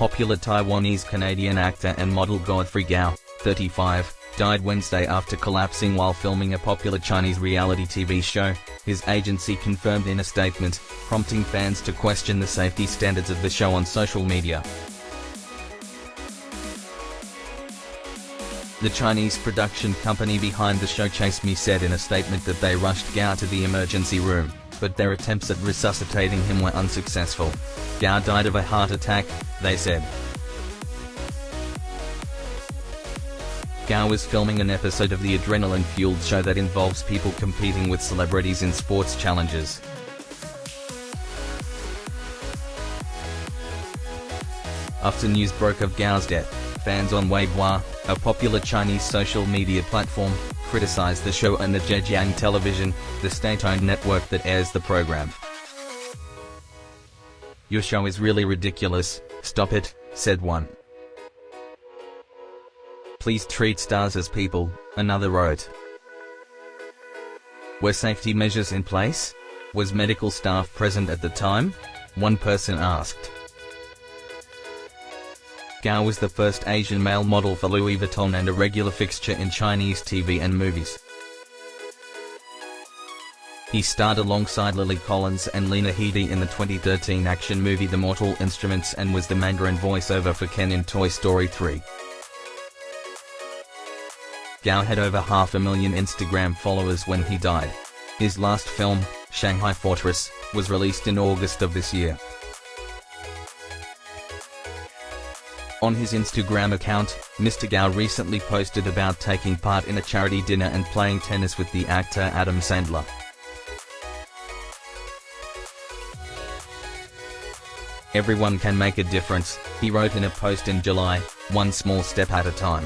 popular Taiwanese-Canadian actor and model Godfrey Gao, 35, died Wednesday after collapsing while filming a popular Chinese reality TV show, his agency confirmed in a statement, prompting fans to question the safety standards of the show on social media. The Chinese production company behind the show Chase Me said in a statement that they rushed Gao to the emergency room, but their attempts at resuscitating him were unsuccessful. Gao died of a heart attack, they said. Gao was filming an episode of the adrenaline-fueled show that involves people competing with celebrities in sports challenges. After news broke of Gao's death, fans on Weibo, a popular Chinese social media platform, criticized the show and the Zhejiang Television, the state-owned network that airs the program. Your show is really ridiculous, stop it, said one. Please treat stars as people, another wrote. Were safety measures in place? Was medical staff present at the time? One person asked. Gao was the first Asian male model for Louis Vuitton and a regular fixture in Chinese TV and movies. He starred alongside Lily Collins and Lena Headey in the 2013 action movie The Mortal Instruments and was the Mandarin voiceover for Ken in Toy Story 3. Gao had over half a million Instagram followers when he died. His last film, Shanghai Fortress, was released in August of this year. On his Instagram account, Mr. Gao recently posted about taking part in a charity dinner and playing tennis with the actor Adam Sandler. Everyone can make a difference, he wrote in a post in July, one small step at a time.